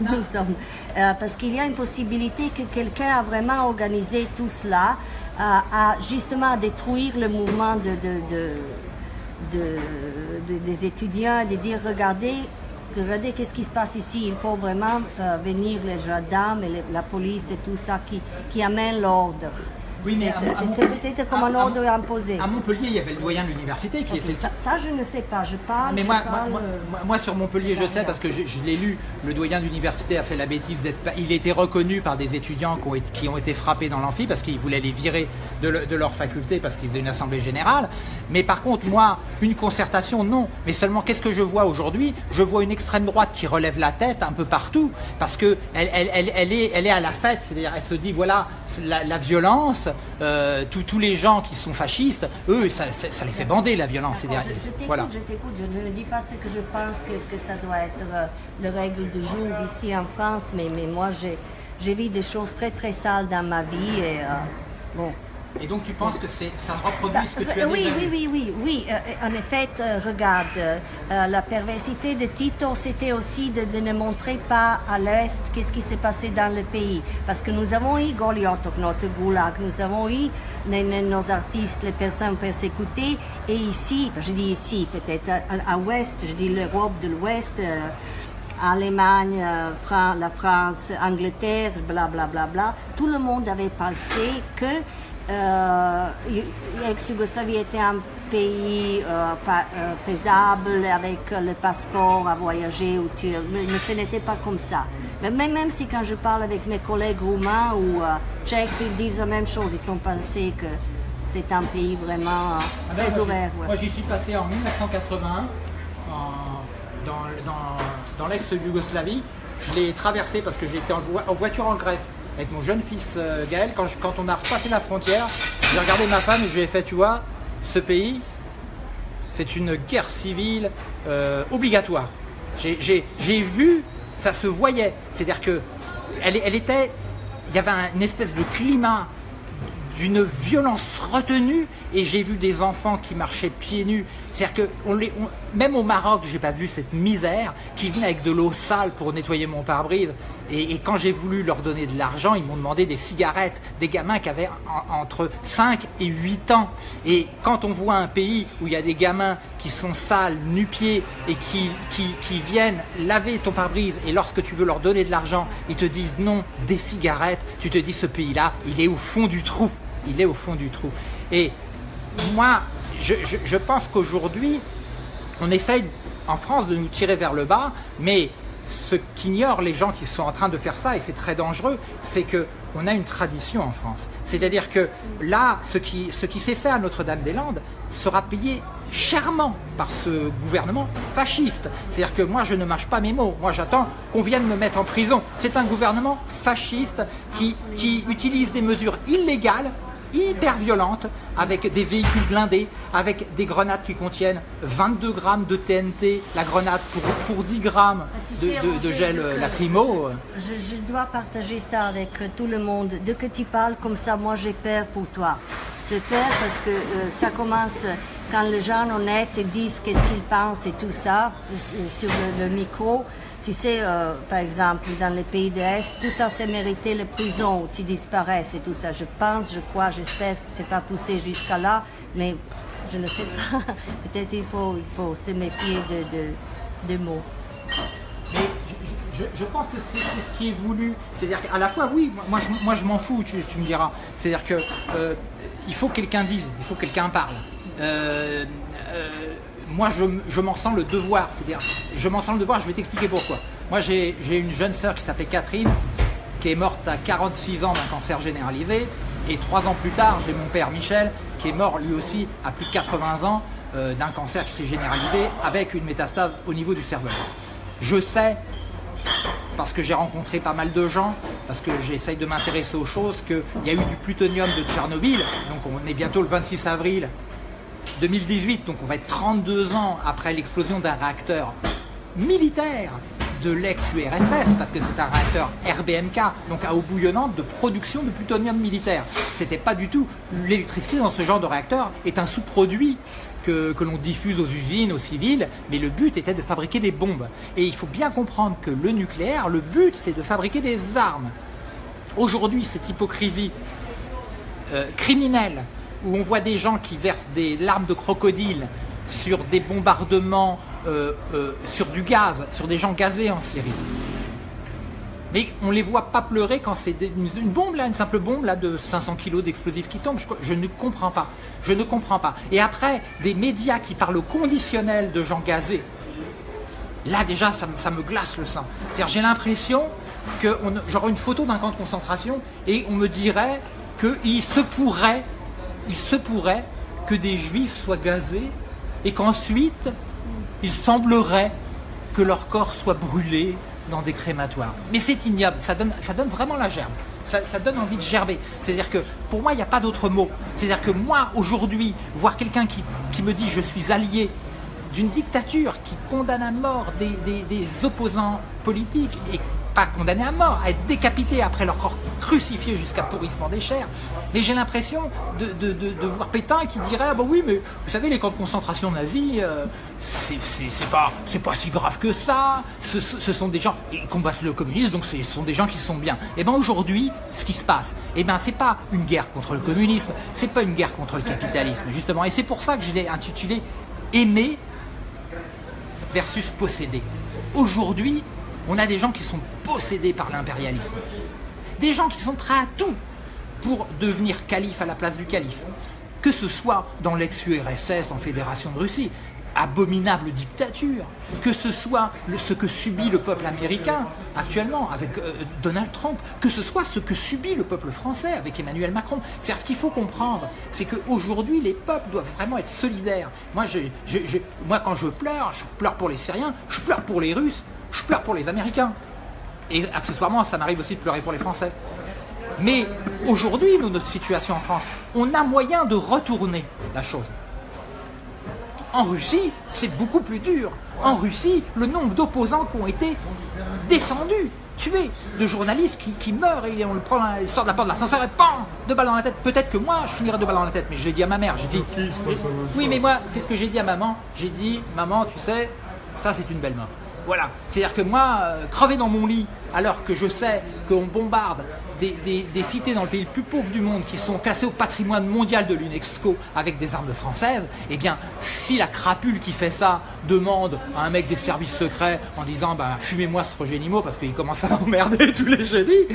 nous sommes... euh, parce qu'il y a une possibilité que quelqu'un a vraiment organisé tout cela, euh, à justement détruire le mouvement de, de, de, de- de- des étudiants, de dire regardez, regardez qu'est-ce qui se passe ici, il faut vraiment euh, venir les gendarmes et les- la police et tout ça qui, qui amène l'ordre. Oui, mais Montpellier- peut-être comme un à- ordre imposé. À Montpellier, il y avait le doyen de l'université qui fait ça, ça, je ne sais pas, je parle. Mais moi, moi, parle, moi- euh, moi- moi, sur Montpellier, je sais parce que je, je l'ai lu. Le doyen d'université a fait la bêtise d'être. Il était reconnu par des étudiants qui ont été, qui ont été frappés dans l'amphi parce qu'ils voulaient les virer de, le- de leur faculté parce qu'ils faisaient une assemblée générale. Mais par contre, moi, une concertation, non. Mais seulement, qu'est-ce que je vois aujourd'hui? Je vois une extrême droite qui relève la tête un peu partout parce que elle, elle, elle, elle est, elle est à la fête. C'est-à-dire, elle se dit voilà, la violence, euh, tous- les gens qui sont fascistes, eux, ça, ça- ça les fait bander la violence. Je, je t'écoute, voilà. je t'écoute, je ne dis pas ce que je pense que, que ça doit être euh, la règle du jour ici en France, mais, mais moi j'ai, j'ai vu des choses très très sales dans ma vie et euh, bon. Et donc tu penses que c'est ça reproduit Bah, ce que tu as euh, oui, déjà oui, oui, oui, oui. euh, en effet, euh, regarde, euh, euh, la perversité de Tito, c'était aussi de, de ne montrer pas à l'Est qu'est-ce qui s'est passé dans le pays. Parce que nous avons eu Goliotok, notre goulag, nous avons eu nos, artistes, les personnes persécutées, et ici, je dis ici, peut-être à, à Ouest, je dis l'Europe de l'Ouest, euh, Allemagne, euh, Fran- la France, Angleterre, bla bla bla bla, tout le monde avait pensé que euh, l'ex-Yougoslavie était un pays euh, euh, paisible avec le passeport à voyager ou tu, mais, ce n'était pas comme ça. Mais même, si quand je parle avec mes collègues roumains ou tchèques, ils disent la même chose, ils ont pensé que c'est un pays vraiment Ah ben, très moi, j'y- ouvert. ouais. Moi j'y suis passé en 1981 en- dans, dans, dans l'ex-Yougoslavie. Je l'ai traversé parce que j'étais en, en voiture en Grèce avec mon jeune fils euh, Gaël. Quand, on a repassé la frontière, j'ai regardé ma femme et je lui ai fait, tu vois, ce pays, c'est une guerre civile euh, obligatoire. J'ai- vu, ça se voyait. C'est-à-dire que elle, était, il y avait un- une espèce de climat d'une violence retenue et j'ai vu des enfants qui marchaient pieds nus. C'est-à-dire que même au Maroc, j'ai pas vu cette misère qui venait avec de l'eau sale pour nettoyer mon pare-brise. Et, quand j'ai voulu leur donner de l'argent, ils m'ont demandé des cigarettes, des gamins qui avaient en- entre 5 et 8 ans. Et quand on voit un pays où il y a des gamins qui sont sales, nu-pieds et qui, qui viennent laver ton pare-brise et lorsque tu veux leur donner de l'argent, ils te disent non, des cigarettes, tu te dis ce pays-là, il est au fond du trou il est au fond du trou. Et moi, je, pense qu'aujourd'hui, on essaye en France de nous tirer vers le bas, mais ce qu'ignorent les gens qui sont en train de faire ça, et c'est très dangereux, c'est que on a une tradition en France. C'est-à-dire que là, ce qui, s'est fait à Notre-Dame-des-Landes sera payé chèrement par ce gouvernement fasciste. C'est-à-dire que moi, je ne mâche pas mes mots. Moi, j'attends qu'on vienne me mettre en prison. C'est un gouvernement fasciste qui utilise des mesures illégales hyper violente, avec des véhicules blindés, avec des grenades qui contiennent 22 grammes de TNT, la grenade pour, pour 10 grammes de, sais, de- gel que lacrymo. Je, je dois partager ça avec euh, tout le monde. Dès que tu parles comme ça, moi j'ai peur pour toi. J'ai peur parce que euh, ça commence euh, quand les gens honnêtes disent qu'est-ce qu'ils pensent et tout ça euh, sur le, le micro. Tu sais, euh, par exemple, dans les pays de l'Est, tout ça c'est mérité les prisons tu disparaisses et tout ça. Je pense, je crois, j'espère que c'est pas poussé jusqu'à là, mais je ne sais pas. (laughs) Peut-être il faut, il faut se méfier de, de, de mots. Mais je, pense que c'est ce qui est voulu. C'est-à-dire qu'à la fois, oui, moi- je, moi, je m'en fous, tu, tu me diras. C'est-à-dire que euh, il faut que quelqu'un dise, il faut que quelqu'un parle. Euh, euh, moi, je, m'en sens le devoir. C'est-à-dire, je m'en sens le devoir, je vais t'expliquer pourquoi. Moi, j'ai une jeune sœur qui s'appelait Catherine, qui est morte à 46 ans d'un cancer généralisé. Et trois ans plus tard, j'ai mon père Michel, qui est mort lui aussi à plus de 80 ans euh, d'un cancer qui s'est généralisé avec une métastase au niveau du cerveau. Je sais, parce que j'ai rencontré pas mal de gens, parce que j'essaye de m'intéresser aux choses, qu'il y a eu du plutonium de Tchernobyl, donc on est bientôt le 26 avril 2018, donc on va être 32 ans après l'explosion d'un réacteur militaire de l'ex-URSS, parce que c'est un réacteur RBMK, donc à eau bouillonnante de production de plutonium militaire. C'était pas du tout. L'électricité dans ce genre de réacteur est un sous-produit que, l'on diffuse aux usines, aux civils, mais le but était de fabriquer des bombes. Et il faut bien comprendre que le nucléaire, le but c'est de fabriquer des armes. Aujourd'hui, cette hypocrisie euh, criminelle où on voit des gens qui versent des larmes de crocodile sur des bombardements, euh, euh, sur du gaz, sur des gens gazés en Syrie. Mais on les voit pas pleurer quand c'est une, bombe là, une simple bombe là de 500 kilos d'explosifs qui tombe. Je, ne comprends pas. Je ne comprends pas. Et après, des médias qui parlent au conditionnel de gens gazés. Là déjà, ça, me- glace le sang. C'est-à-dire, j'ai l'impression que j'aurais une photo d'un camp de concentration et on me dirait qu'il se pourrait, il se pourrait que des juifs soient gazés et qu'ensuite, il semblerait que leur corps soit brûlé dans des crématoires. Mais c'est ignoble, ça donne, ça donne vraiment la gerbe. Ça, donne envie de gerber. C'est-à-dire que pour moi, il n'y a pas d'autre mot. C'est-à-dire que moi, aujourd'hui, voir quelqu'un qui, me dit je suis allié d'une dictature qui condamne à mort des, opposants politiques pas condamnés à mort, à être décapités après leur corps crucifié jusqu'à pourrissement des chairs. Mais j'ai l'impression de, de- de- voir Pétain qui dirait ah bah oui mais vous savez les camps de concentration nazis euh, c'est pas pas si grave que ça. Ce, sont des gens ils combattent le communisme donc ce sont des gens qui sont bien. Et ben aujourd'hui ce qui se passe et ben c'est pas une guerre contre le communisme c'est pas une guerre contre le capitalisme justement et c'est pour ça que je l'ai intitulé aimer versus posséder. Aujourd'hui, on a des gens qui sont possédés par l'impérialisme. Des gens qui sont prêts à tout pour devenir calife à la place du calife. Que ce soit dans l'ex-URSS, en Fédération de Russie, abominable dictature, que ce soit ce que subit le peuple américain actuellement avec euh, Donald Trump, que ce soit ce que subit le peuple français avec Emmanuel Macron. C'est ce qu'il faut comprendre, c'est qu'aujourd'hui les peuples doivent vraiment être solidaires. Moi, quand je pleure, je pleure pour les Syriens, je pleure pour les Russes, je pleure pour les Américains. Et accessoirement, ça m'arrive aussi de pleurer pour les Français. Mais aujourd'hui, nous, notre situation en France, on a moyen de retourner la chose. En Russie, c'est beaucoup plus dur. En Russie, le nombre d'opposants qui ont été descendus, tués, de journalistes qui, qui meurent et on le prend, il sort de la porte de l'ascenseur et PAM Deux balles dans la tête. Peut-être que moi, je finirai deux balles dans la tête, mais je l'ai dit à ma mère. J'ai dit. Oui, mais moi, c'est ce que j'ai dit à maman. J'ai dit, maman, tu sais, ça c'est une belle mort. Voilà. C'est-à-dire que moi, euh, crever dans mon lit, alors que je sais qu'on bombarde des, cités dans le pays le plus pauvre du monde qui sont classées au patrimoine mondial de l'UNESCO avec des armes françaises, eh bien, si la crapule qui fait ça demande à un mec des services secrets en disant bah, fumez-moi ce Roger Nimo parce qu'il commence à (laughs) m'emmerder tous les jeudis,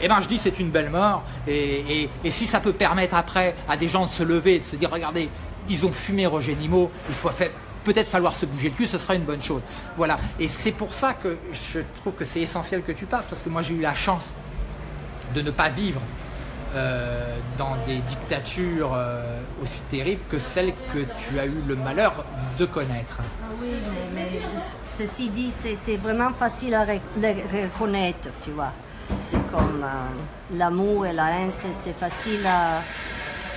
eh ben je dis c'est une belle mort. Et, si ça peut permettre après à des gens de se lever et de se dire regardez, ils ont fumé Roger Nimo, il faut faire- peut-être falloir se bouger le cul, ce sera une bonne chose. Voilà. Et c'est pour ça que je trouve que c'est essentiel que tu passes, parce que moi j'ai eu la chance de ne pas vivre euh, dans des dictatures euh, aussi terribles que celles que tu as eu le malheur de connaître. Ah Oui, mais, ceci dit, c'est vraiment facile à reconnaître, tu vois. C'est comme euh, l'amour et la haine, c'est facile à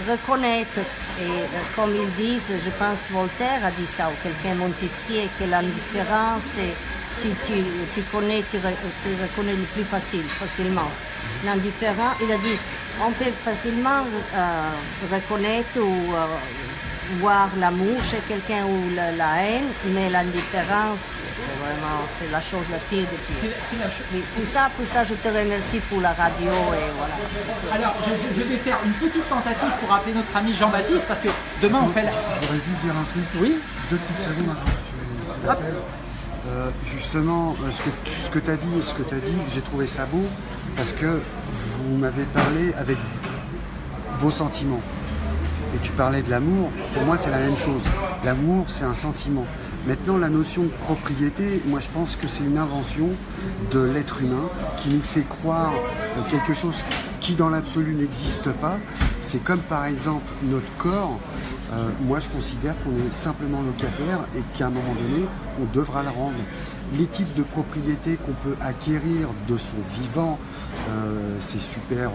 reconnaître. Et euh, comme ils disent, je pense Voltaire a dit ça, ou quelqu'un Montesquieu, que l'indifférence, tu, tu, tu connais, tu, re- tu reconnais le plus facile, facilement. L'indifférent, il a dit, on peut facilement euh, reconnaître ou euh, voir l'amour chez quelqu'un ou la, la haine, mais l'indifférence, c'est vraiment c'est la chose la pire de C'est pire. c'est la cho- Oui, Pour ça, pour ça, je te remercie pour la radio et voilà. Alors, je, je vais faire une petite tentative pour appeler notre ami Jean-Baptiste, parce que demain on fait la... J'aurais dû dire un truc. Oui Deux petites secondes avant que tu-. Euh, justement, euh, ce que, ce que tu as dit et ce que tu as dit, j'ai trouvé ça beau parce que vous m'avez parlé avec vos sentiments. Et tu parlais de l'amour, pour moi c'est la même chose. L'amour c'est un sentiment. Maintenant la notion de propriété, moi je pense que c'est une invention de l'être humain qui nous fait croire euh, quelque chose qui dans l'absolu n'existe pas. C'est comme par exemple notre corps. Euh, moi je considère qu'on est simplement locataire et qu'à un moment donné on devra le rendre. Les types de propriétés qu'on peut acquérir de son vivant, euh, c'est super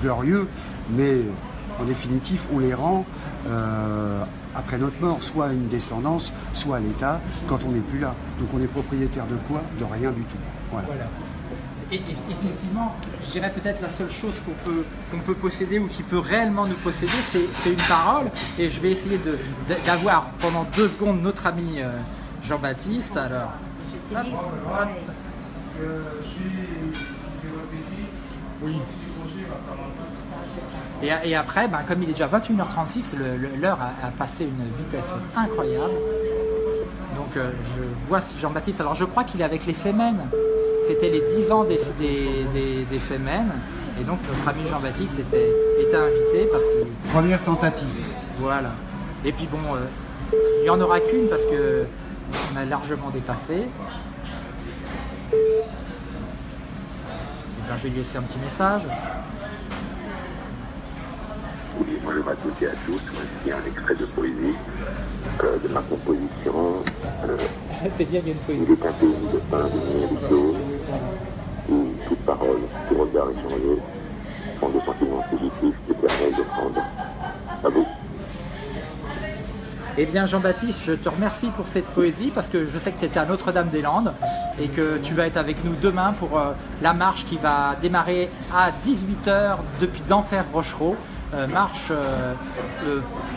glorieux, mais en définitive, on les rend euh, après notre mort, soit à une descendance, soit à l'État, quand on n'est plus là. Donc on est propriétaire de quoi? De rien du tout. Voilà. Voilà. Et, et- effectivement, je dirais peut-être la seule chose qu'on peut, qu'on peut posséder ou qui peut réellement nous posséder, c'est une parole. Et je vais essayer de- de- d'avoir pendant deux secondes notre ami euh, Jean-Baptiste. Alors, Je pareil. Et, et après, ben, comme il est déjà 21h36, le- le- l'heure a, a passé une vitesse incroyable. Donc euh, je vois Jean-Baptiste. Alors je crois qu'il est avec les Femmes. C'était les 10 ans des, des, des, des Femmes. Et donc notre ami Jean-Baptiste était, était invité parce qu'il. Première tentative. Voilà. Et puis bon, euh, il n'y en aura qu'une parce que on a largement dépassé. Ben, je vais lui laisser un petit message. Oui, bonjour à toutes et à tous. Voici un extrait de poésie euh, de ma composition. Euh, C'est bien, il y a une poésie. il est un pays de pain, de d'eau, où toute parole, tout regard échangé sont des sentiments positifs éternels d'offrande. À vous. Eh bien Jean-Baptiste, je te remercie pour cette poésie parce que je sais que tu étais à Notre-Dame-des-Landes et que tu vas être avec nous demain pour euh, la marche qui va démarrer à 18h depuis d'Enfer Rochereau. Euh, marche euh,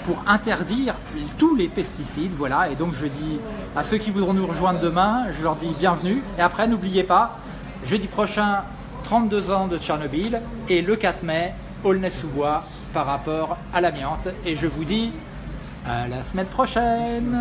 pour interdire tous les pesticides, voilà. Et donc je dis à ceux qui voudront nous rejoindre demain, je leur dis bienvenue. Et après, n'oubliez pas, jeudi prochain, 32 ans de Tchernobyl et le 4 mai, Aulnay-sous-Bois par rapport à l'amiante. Et je vous dis à la semaine prochaine